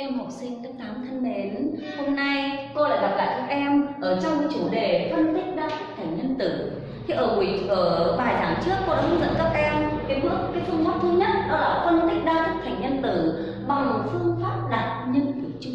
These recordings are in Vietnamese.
em học sinh lớp 8 thân mến, hôm nay cô lại gặp lại các em ở trong cái chủ đề phân tích đa thức thành nhân tử. Thì ở buổi ở bài giảng trước cô đã hướng dẫn các em cái bước cái phương pháp thứ nhất đó là phân tích đa thức thành nhân tử bằng phương pháp đặt nhân tử chung.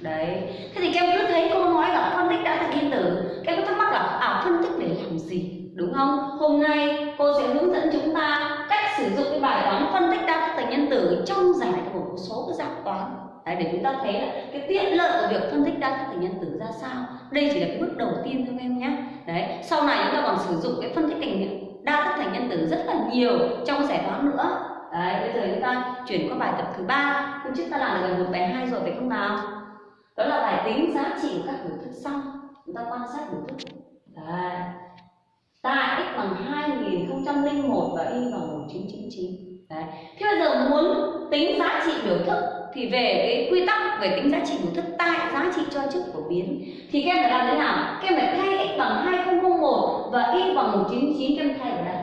Đấy. Thế thì các em cứ thấy cô nói là phân tích đa thức nhân tử, các em có thắc mắc là à phân tích để làm gì? Đúng không? Hôm nay cô sẽ hướng dẫn chúng ta cách sử dụng cái bài toán phân tích đa thức thành nhân tử trong giải của một số cái dạng toán Đấy, để chúng ta thấy là cái tiện lợi của việc phân tích đa thức thành nhân tử ra sao. Đây chỉ là cái bước đầu tiên thôi em nhé. Đấy sau này chúng ta còn sử dụng cái phân tích thành đa thức thành nhân tử rất là nhiều trong giải toán nữa. Đấy bây giờ chúng ta chuyển qua bài tập thứ ba. Hôm trước ta làm được gần một bài hai rồi phải không nào? Đó là bài tính giá trị của các biểu thức sau. Chúng ta quan sát biểu thức. Đấy. Tại x bằng 2001 và y bằng 1999 đấy. Thế bây giờ muốn tính giá trị biểu thức thì về cái quy tắc về tính giá trị của thức tại, giá trị cho trước của biến. Thì các em phải làm thế nào? Các em phải thay x bằng 2001 và y bằng 199 các em thay ở đây.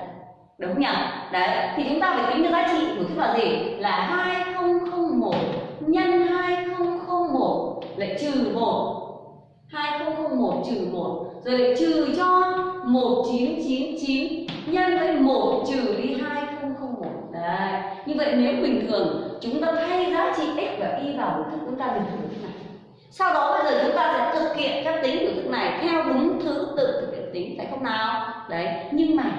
Đúng không nhỉ? Đấy, thì chúng ta phải tính được giá trị của thức là gì? Là 2001 nhân 2001 lại trừ 1 2001 trừ 1 rồi lại trừ cho 1999 nhân với 1 trừ đi hai đấy. Như vậy nếu bình thường, chúng ta thay giá trị x và y vào biểu thức chúng ta được biểu thức này. Sau đó bây giờ chúng ta sẽ thực hiện các tính của thức này, theo đúng thứ tự thực hiện tính, phải không nào? Đấy. Nhưng mà,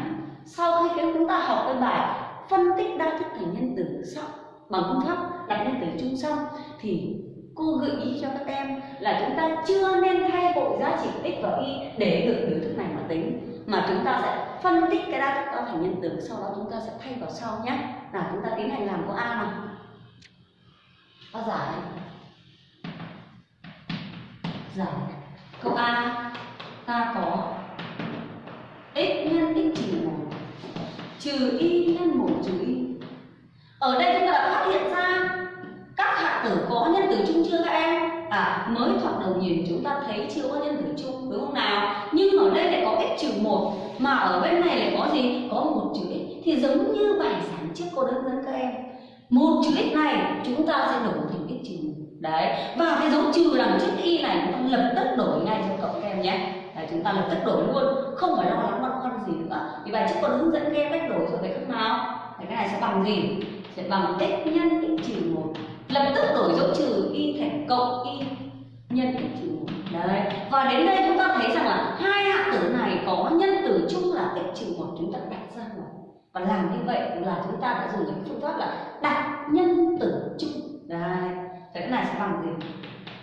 sau khi chúng ta học cái bài phân tích đa thức thành nhân tử xong bằng phương pháp đặt nhân tử chung xong thì cô gợi ý cho các em là chúng ta chưa nên thay bộ giá trị x và y để được biểu thức này mà tính mà chúng ta sẽ phân tích cái đa thức đó thành nhân tử sau đó chúng ta sẽ thay vào sau nhé. Nào, chúng ta tiến hành làm câu a nào? Có giải giải câu a ta có x nhân x trừ một, trừ y nhân một trừ y. Ở đây chúng ta đã phát hiện từ tử có nhân tử chung chưa các em? À mới thoạt đầu nhìn chúng ta thấy chưa có nhân tử chung đúng không nào? Nhưng ở đây lại có x trừ một mà ở bên này lại có gì? Có một chữ x. Thì giống như bài giảng trước cô đã dẫn các em. Một chữ x này chúng ta sẽ đổi thành x trừ đấy. Và cái dấu trừ đằng trước y này chúng ta lập tức đổi ngay cho cậu các em nhé. Đấy, chúng ta lập tức đổi luôn. Không phải lo lắng băn khoăn gì nữa. Thì bài trước cô đã hướng dẫn các em cách đổi rồi phải không nào? Thì cái này sẽ bằng gì? Sẽ bằng x nhân x trừ một lập tức đổi dấu trừ y thành cộng y nhân x trừ một đấy, và đến đây chúng ta thấy rằng là hai hạng tử này có nhân tử chung là x trừ một chúng ta đặt ra ngoài và làm như vậy là chúng ta đã dùng cái phương pháp là đặt nhân tử chung. Đấy, thế cái này sẽ bằng gì?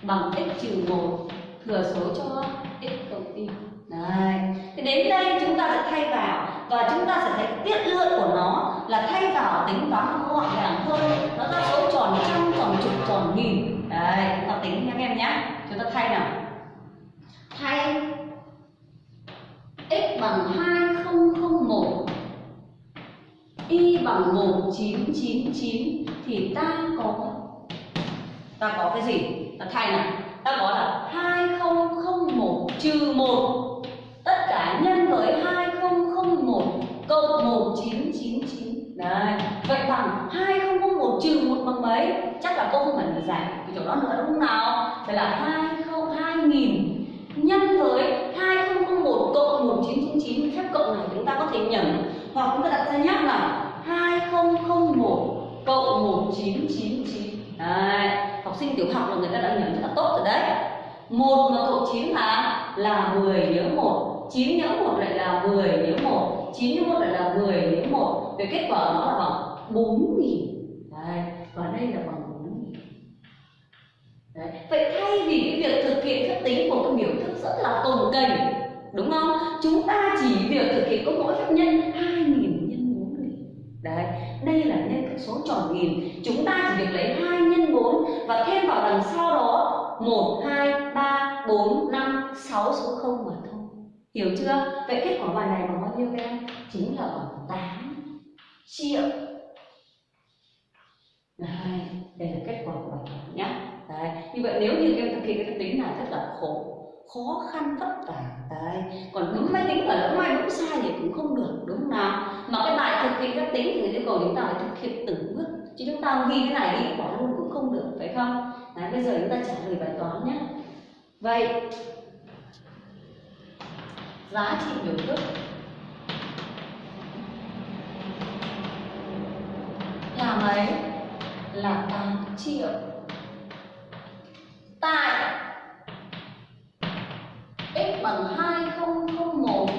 Bằng x trừ một, thừa số cho x cộng y. Đấy. Thì đến đây chúng ta sẽ thay vào và chúng ta sẽ thấy tiết lượng của nó là thay vào tính toán gọn gàng hơn. Nó ra số tròn trăm, tròn chục, tròn nghìn. Đấy, chúng ta tính nha các em nhé chúng ta thay nào. Thay x bằng 2001 y bằng 1999 thì ta có ta có cái gì? Ta thay nào. Ta có là 2001 trừ 1 cả nhân với 2001 cộng 1999 đấy vậy bằng 2001 trừ 1 bằng mấy? Chắc là cô không cần phải giải cái chỗ đó nữa đúng không nào? Phải là 20 2000 nhân với 2001 cộng 1999 phép cộng này chúng ta có thể nhẩm hoặc chúng ta đặt ra nhắc là 2001 cộng 1999 đấy học sinh tiểu học là người ta đã nhẩm rất là tốt rồi đấy. Một mà cộng 9 là là 10 nhớ một. 9 nhớ 1 lại là 10 nhớ 1 9 nhớ 1 lại là 10 nhớ 1 về kết quả nó là bằng 4 nghìn. Đấy và đây là bằng 4 nghìn. Đấy vậy thay vì cái việc thực hiện phép tính một cái biểu thức rất là cồng kềnh đúng không? Chúng ta chỉ việc thực hiện có mỗi phép nhân 2 nghìn nhân 4 nghìn. Đấy đây là nhân các số tròn nghìn. Chúng ta chỉ việc lấy 2 nhân 4 và thêm vào đằng sau đó 1, 2, 3, 4, 5, 6 số 0 mà thôi. Hiểu chưa? Vậy kết quả bài này bằng bao nhiêu các em? Chính là bằng 8 triệu. Đấy, đây là kết quả của bài toán nhé Đấy, như vậy nếu như các em thực hiện cái tính này rất là khổ khó khăn vất vả. Đấy còn đúng máy tính và lỡ may đúng sai thì cũng không được đúng không nào? Mà cái bài thực hiện các tính thì yêu cầu chúng ta phải thực hiện từng bước. Chứ chúng ta ghi cái này đi bỏ luôn cũng không không được phải không? Đấy, bây giờ chúng ta trả lời bài toán nhé vậy giá trị biểu thức. Là mấy là 8 triệu. Tại x bằng 2001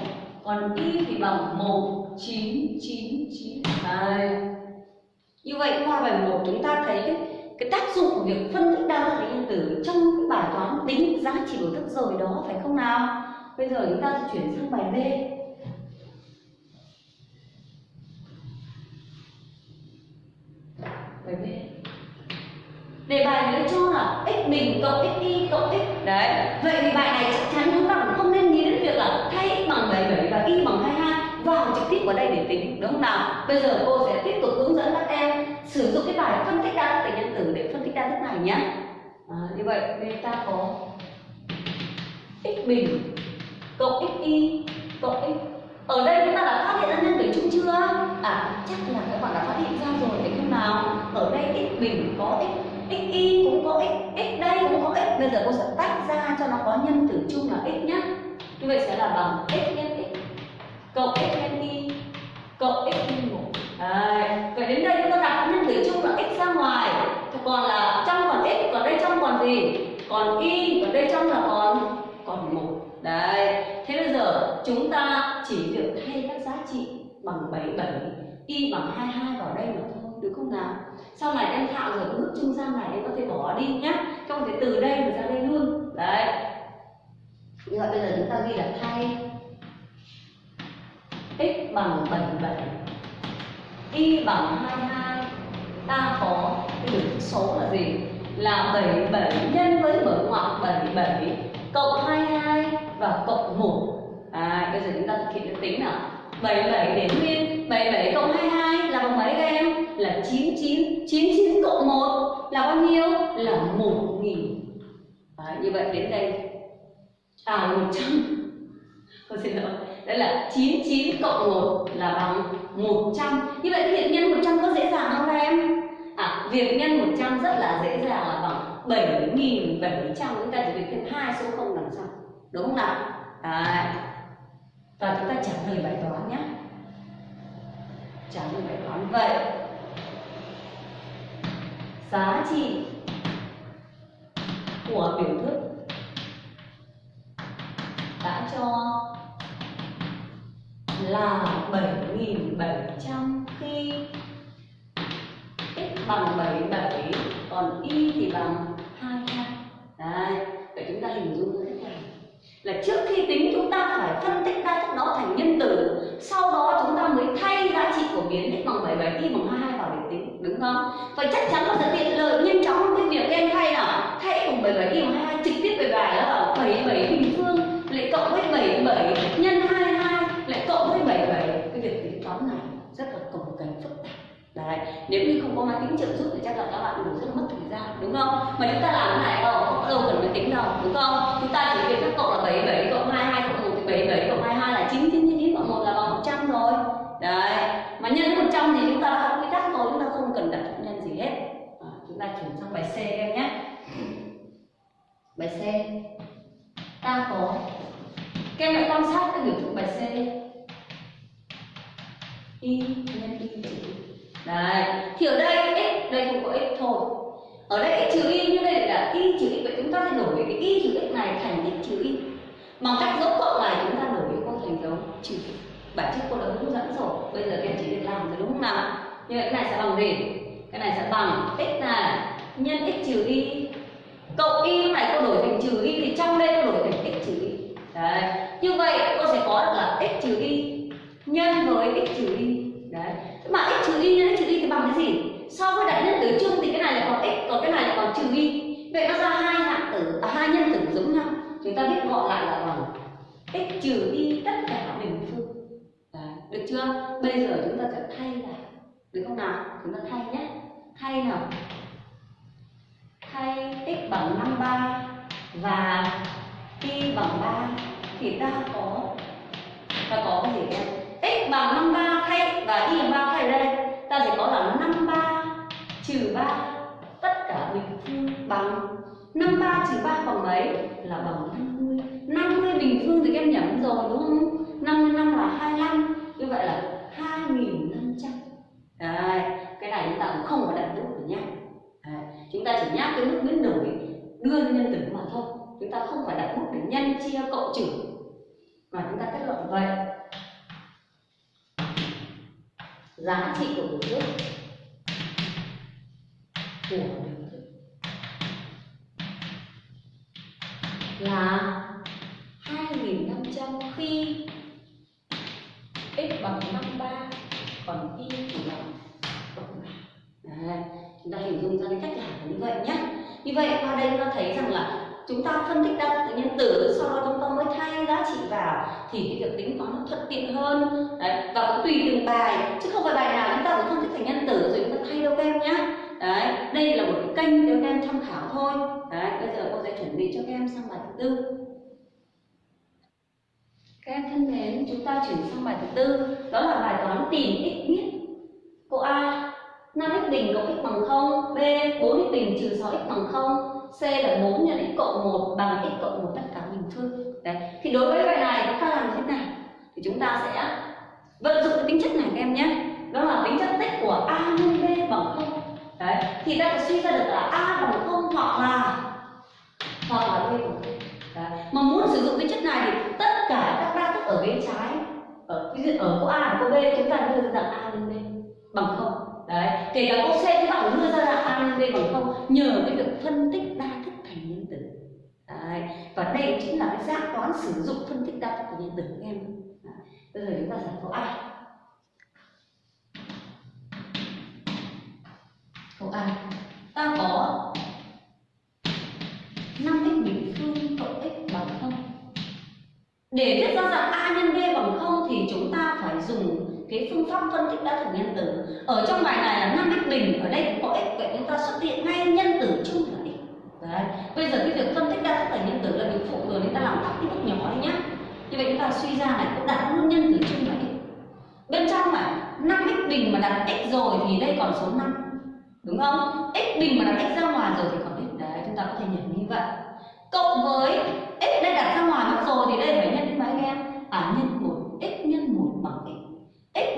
còn y thì bằng 1999 đây. Như vậy qua bài 1 chúng ta thấy cái, cái tác dụng của việc phân tích đa dạng nhân tử trong cái bài toán tính giá trị biểu thức rồi đó phải không nào? Bây giờ chúng ta chuyển sang bài B. Bài B. Đề bài nó cho là x bình cộng x y cộng x. Đấy. Vậy thì bài này chắc chắn chúng ta cũng không nên nghĩ đến việc là thay x bằng 77 và y bằng 22 vào trực tiếp vào đây để tính đúng không nào? Bây giờ cô sẽ tiếp tục hướng dẫn các em sử dụng cái bài phân tích đa thức nhân tử để phân tích đa thức này nhé. À, như vậy nên ta có x bình cộng x y cộng x. Ở đây chúng ta đã phát hiện ra nhân tử chung chưa? À chắc là các bạn đã phát hiện ra rồi, phải không nào? Ở đây x bình có x x y cũng có x x đây cũng có x. Bây giờ cô sẽ tách ra cho nó có nhân tử chung là x nhé như vậy sẽ là bằng x nhân x cộng x nhân y cộng x nhân một. Đấy. vậy đến đây chúng ta đặt nhân tử chung là x ra ngoài. Còn là trong còn x, còn đây trong còn gì? Còn y còn đây trong là còn còn một đấy thế bây giờ chúng ta chỉ việc thay các giá trị bằng 77 y bằng 22 vào đây mà thôi được không nào? Sau này em thạo rồi bước trung gian này em có thể bỏ đi nhé trong thể từ đây mà ra đây luôn. Đấy. Như vậy bây giờ chúng ta ghi là thay x bằng 77 y bằng 22 ta có cái biểu số là gì? Là 77 nhân với mở ngoặc 77 cộng 22 và cộng 1 à, bây giờ chúng ta thực hiện cái tính nào? 77 đến nguyên 77 cộng 22 là bằng mấy các em? Là 99 99 cộng 1 là bao nhiêu? Là 1000 Đấy, như vậy đến đây. À 100 Tôi xin lỗi. Đấy là 99 cộng 1 là bằng 100 như vậy việc nhân 100 có dễ dàng không các em? À việc nhân 100 rất là dễ dàng là bằng 7.700 chúng ta chỉ việc thêm hai số không đằng sau đúng không nào? Đấy. và chúng ta trả lời bài toán nhé trả lời bài toán vậy. Giá trị của biểu thức đã cho là 7.700 khi x bằng 77 còn y thì bằng 22 Đấy, vậy chúng ta hình dung như thế này. Là trước khi tính chúng ta phải phân tích ra thức đó thành nhân tử sau đó chúng ta mới thay giá trị của biến x bằng 77 y bằng 22 vào để tính, đúng không? Vậy chắc chắn nó sẽ tiện lợi nhanh chóng cái việc em thay nào? Thay x bằng 77 y bằng 22 trực tiếp về bài đó. là 77 bình phương lại cộng với 77 nhân 22 lại cộng với 77 cái việc tính toán này rất là cồng kềnh phức tạp. Đấy, nếu như không có máy tính trợ giúp thì chắc là các bạn đủ rất mất thời gian, đúng không? Mà chúng ta làm cái này đâu không đâu cần máy tính đâu, đúng không? Chúng ta chỉ việc các cộng là 77 cộng 22 cộng 1 thì 77 cộng 22 là 9 9 9 cộng 1 là bằng 100 rồi đấy mà nhân 100 thì chúng ta đã học quy tắc rồi chúng ta không cần đặt nhân gì hết. À, chúng ta chuyển sang bài C em nhé. Bài C. Ta có các em hãy quan sát cái biểu thức bài C. Y nhân y trừ đấy thì ở đây x đây cũng có x thôi. Ở đây x trừ y như đây là y trừ y vậy chúng ta sẽ đổi cái y trừ x này thành x trừ y. Bằng cách dấu cộng này chúng ta đổi cái con thành dấu trừ bản chất cô đã hướng dẫn rồi. Bây giờ các em chỉ việc làm rồi đúng không nào? Như vậy cái này sẽ bằng gì? Cái này sẽ bằng x này nhân x trừ y. Cộng y lúc này cô đổi thành trừ y thì trong đây cô đổi thành x trừ y. Đấy. Như vậy cô sẽ có được là x trừ y nhân với x trừ y. Đấy. Thế mà x trừ y nhân x trừ y thì bằng cái gì? So với đại nhân tử chung thì cái này lại còn x còn cái này lại còn trừ y. Vậy nó ra hai hạng tử à, hai nhân tử giống nhau. Chúng ta biết gọi lại là bằng x trừ y tất cả bình được chưa? Bây giờ chúng ta sẽ thay lại. Được không nào? Chúng ta thay nhé. Thay nào? Thay x bằng 53 và y bằng 3 thì ta có ta có cái gì em? X bằng 53 thay và y bằng 3 thay đây. Ta sẽ có là 53 trừ 3 tất cả bình phương bằng 53 trừ 3 bằng mấy? Là bằng 50 50 bình phương thì các em nhẩm rồi đúng không? 55 là 25 như vậy là 2500 Đấy, cái này chúng ta cũng không có đặt bút được nhé Đấy, chúng ta chỉ nhắc cái mức biến đổi đưa nhân tử mà thôi. Chúng ta không phải đặt bút để nhân chia cộng trừ. Mà chúng ta kết luận vậy. Giá trị của biểu thức của biểu thức là như vậy qua đây chúng ta thấy rằng là chúng ta phân tích đa thức nhân tử sau đó chúng ta mới thay giá trị vào thì cái việc tính toán nó thuận tiện hơn. Đấy, và cũng tùy từng bài chứ không phải bài nào chúng ta cũng phân tích thành nhân tử rồi chúng ta thay đâu các em nhé đấy đây là một cái kênh để các em tham khảo thôi. Đấy bây giờ cô sẽ chuẩn bị cho các em sang bài thứ tư. Các em thân mến chúng ta chuyển sang bài thứ tư đó là bài toán tìm x biết cô a 5x bình cộng x bằng 0 b 4x bình trừ 6x bằng 0 C là 4 nhân x cộng 1 bằng x cộng 1 tất cả bình phương. Đấy. Thì đối với bài này chúng ta làm thế nào? Thì chúng ta sẽ vận dụng cái tính chất này các em nhé. Đó là tính chất tích của A nhân B bằng 0. Đấy. Thì ta sẽ suy ra được là A bằng 0 hoặc là hoặc là B bằng 0. Đấy. Mà muốn sử dụng tính chất này thì tất cả các đa thức ở bên trái, ở, ví dụ ở cô A và cô B, chúng ta đưa ra rằng A nhân B bằng 0 kể cả câu C chúng ta cũng đưa ra là A nhân B bằng không, nhờ cái việc phân tích đa thức thành nhân tử đấy. và đây chính là cái dạng toán sử dụng phân tích đa thức thành nhân tử các em bây giờ chúng ta giải câu A câu A ta có 5x bình phương cộng x bằng không. để viết ra dạng A nhân B bằng không thì chúng ta phải dùng cái phương pháp phân tích đa thức nhân tử. Ở trong bài này là năm x bình, ở đây cũng có x vậy chúng ta xuất hiện ngay nhân tử chung là x đấy, bây giờ cái việc phân tích đa thức thành nhân tử là việc phụ rồi chúng ta làm tắt cái bước nhỏ đấy nhá. Như vậy chúng ta suy ra này, cũng đặt luôn nhân tử chung là x bên trong này, năm x bình mà đặt x rồi thì đây còn số 5 đúng không? X bình mà đặt x ra ngoài rồi thì còn x đấy, chúng ta có thể nhận như vậy. Cộng với x đây đặt ra ngoài mất rồi thì đây phải nhân đến mấy em? À nhân một, x nhân một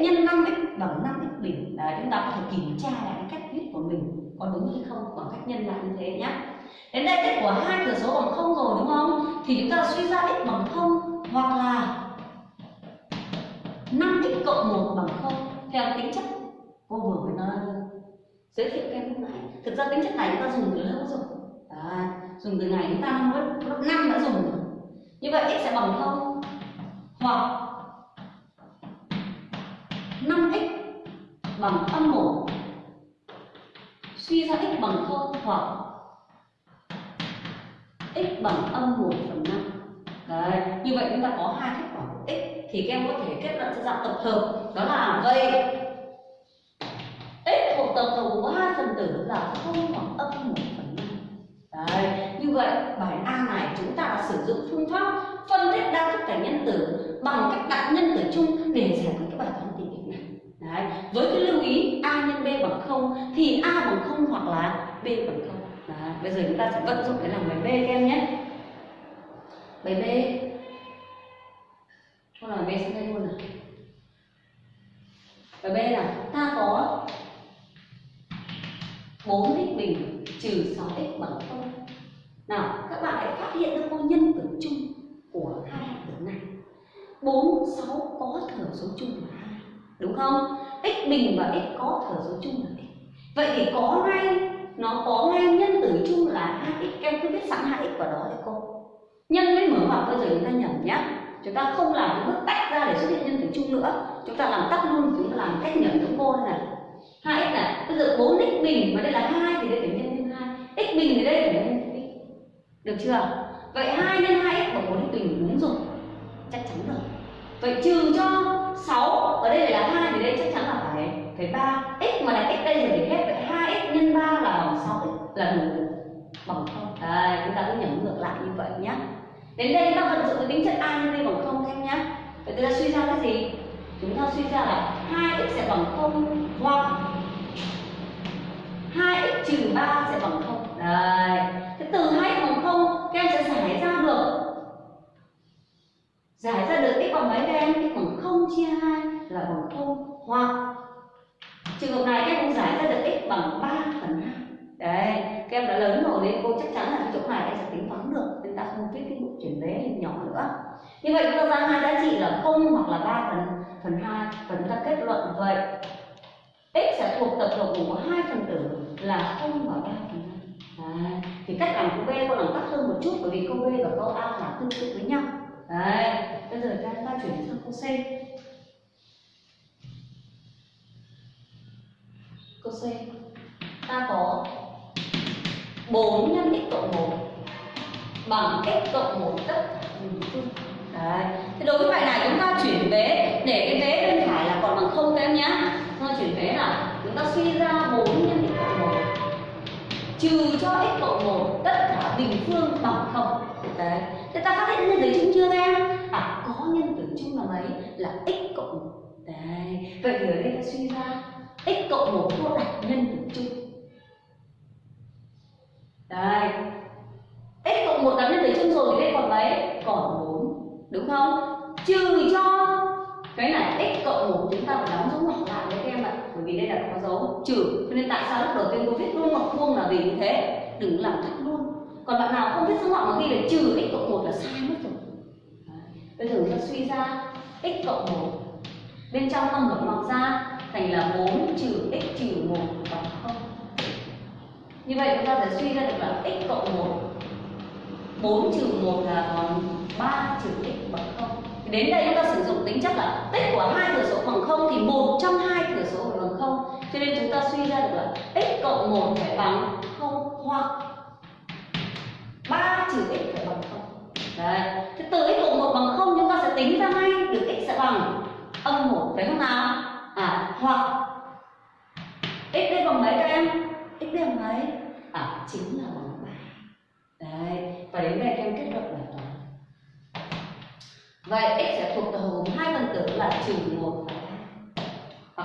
nhân 5x bằng 5x bình đấy chúng ta có thể kiểm tra lại cái cách viết của mình có đúng hay không bằng cách nhân lại như thế nhé đến đây kết của hai thừa số bằng không rồi đúng không? Thì chúng ta suy ra x bằng không hoặc là 5x cộng 1 bằng không theo tính chất cô vừa mới nói. Giới thiệu em lúc nãy. Thực ra tính chất này chúng ta dùng từ lâu rồi. À, dùng từ ngày chúng ta năm lớp lớp năm đã dùng rồi. Như vậy x sẽ bằng không hoặc 5x bằng âm 1 suy ra x bằng 0 hoặc x bằng âm 1 phần 5 Đấy, như vậy chúng ta có hai kết quả của x thì các em có thể kết luận cho dạng tập hợp. Đó là vậy. X thuộc tập hợp của hai phần tử là 0 hoặc âm 1 phần 5 Đấy, như vậy bài A này chúng ta đã sử dụng phương pháp phân tích đa thức cả nhân tử bằng cách đặt nhân tử chung để giải quyết cái bài toán tìm. Đấy, với cái lưu ý a nhân b bằng 0 thì a bằng 0 hoặc là b bằng 0. Đấy, bây giờ chúng ta sẽ vận dụng để làm bài b các em nhé. Bài b. Thôi làm b sang đây luôn nào. Bài b là ta có 4x bình trừ 6x bằng 0. Nào, các bạn hãy phát hiện ra cô nhân tử chung của hai hạng tử này. 4, 6 có thừa số chung là 2, đúng không? x bình và x có thừa số chung là x. Vậy thì có ngay nó có ngay nhân tử chung là 2x, em cứ viết sẵn 2x vào đó để cô. Nhân với mở ngoặc bây giờ chúng ta nhầm nhé Chúng ta không làm cái bước tách ra để xuất hiện nhân tử chung nữa. Chúng ta làm tắt luôn, chúng ta làm cách nhầm giống cô này. 2x này, bây giờ 4x bình mà đây là 2 thì đây phải nhân thêm 2. x bình thì đây phải nhân thêm x. Được chưa? Vậy 2 nhân 2x bằng 4x bình đúng rồi. Chắc chắn rồi. Vậy trừ cho 6 ở đây là 2 thì đây chắc chắn là phải phải 3. x mà là x đây rồi thì hết vậy 2x nhân 3 là bằng 6 là đủ bằng 0. Đây, chúng ta cứ nhẩm ngược lại như vậy nhé. Đến đây chúng ta vận dụng cái tính chất a nhân b bằng 0 thêm nhé. Vậy chúng ta suy ra cái gì? Chúng ta suy ra là 2x sẽ bằng 0 hoặc 2x trừ 3 sẽ bằng 0. Đấy. Thế từ hai x bằng không các em sẽ giải ra được giải ra được x bằng mấy các thì x bằng không chia hai là bằng không hoặc trường hợp này các em cũng giải ra được x bằng 3 phần 2 đấy, các em đã lớn rồi nên cô chắc chắn là cái chỗ này em sẽ tính toán được, nên ta không viết cái bộ chuyển vế nhỏ nữa. Như vậy chúng ta ra hai giá trị là không hoặc là 3 phần phần hai, và chúng ta kết luận vậy. X sẽ thuộc tập hợp của hai phần tử là không và ba phần hai. Thì cách làm của B cô làm tắt hơn một chút bởi vì câu B và câu A là tương tự với nhau đấy, bây giờ chúng ta chuyển sang câu C câu C ta có 4 nhân x cộng 1 bằng x cộng 1 tất Đấy. Thì đối với bài này chúng ta chuyển vế, để cái vế bên phải là còn bằng không các em nhé. Chúng ta chuyển vế là chúng ta suy ra 4 nhân x trừ cho x cộng 1 tất cả bình phương bằng không. Đấy. Thế ta phát hiện nhân tử chung chưa các em? À có nhân tử chung là mấy? Là x cộng 1. Đấy. Vậy thì ở đây ta suy ra, x cộng 1 cô đặt nhân tử chung. Đây. x cộng 1 đặt nhân tử chung rồi thì đây còn mấy? Còn 4. Đúng không? Trừ cho cái này x cộng 1 chúng ta phải đóng dấu ngoặc lại với các em ạ. Bởi vì đây là có dấu trừ. Cho nên tại sao lúc đầu tiên cô viết luôn ngoặc vuông là vì như thế. Đừng làm thắt luôn. Còn bạn nào không biết số ngoặc mà ghi là trừ x cộng một là sai mất rồi. Bây giờ ta suy ra x cộng một bên trong ta mở ngoặc ra thành là 4 trừ x trừ 1 bằng không như vậy chúng ta sẽ suy ra được là x cộng 1 4 trừ 1 là còn 3 trừ x bằng không đến đây chúng ta sử dụng tính chất là tích của hai thừa số bằng không thì một trong hai thừa số phải bằng 0 cho nên chúng ta suy ra được là x cộng 1 phải bằng 0 hoặc 3 trừ x phải bằng 0 Đấy. Thế từ x cộng 1 bằng 0 chúng ta sẽ tính ra ngay được x sẽ bằng âm 1 phải không nào? À hoặc x đây bằng mấy các em? x đây bằng mấy? À chính là bằng 3. Đấy, và đến đây các em kết luận bài toán. Vậy x sẽ thuộc tập hợp hai phần tử là trừ 1 và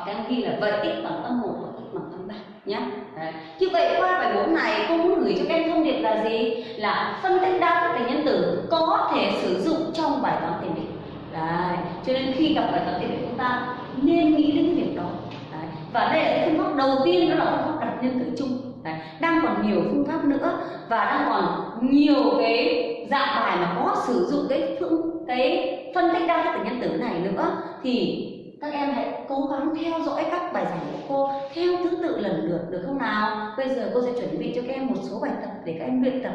hoặc em ghi là vậy x bằng âm 1 hoặc x bằng âm 3 nhé. Đấy. Như vậy qua bài 4 này cô muốn gửi cho các em thông điệp là gì? Là phân tích đa thức thành nhân tử có thể sử dụng trong bài toán tiền định. Đấy. Cho nên khi gặp bài toán tiền định chúng ta nên nghĩ đến cái việc đó. Đấy. Và đây là cái phương pháp đầu tiên đó là phương pháp đặt nhân tử chung. Đấy. Đang còn nhiều phương pháp nữa và đang còn nhiều cái dạng bài mà có sử dụng cái phương cái phân tích đa thức thành nhân tử này nữa thì các em hãy cố gắng theo dõi các bài giảng của cô theo thứ tự lần lượt được không nào? Bây giờ cô sẽ chuẩn bị cho các em một số bài tập để các em luyện tập.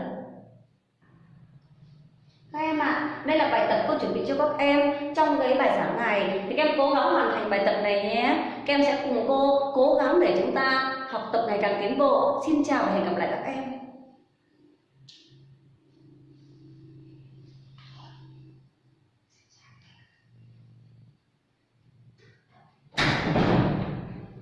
Các em ạ, à, đây là bài tập cô chuẩn bị cho các em trong cái bài giảng này thì các em cố gắng hoàn thành bài tập này nhé. Các em sẽ cùng cô cố gắng để chúng ta học tập ngày càng tiến bộ. Xin chào và hẹn gặp lại các em.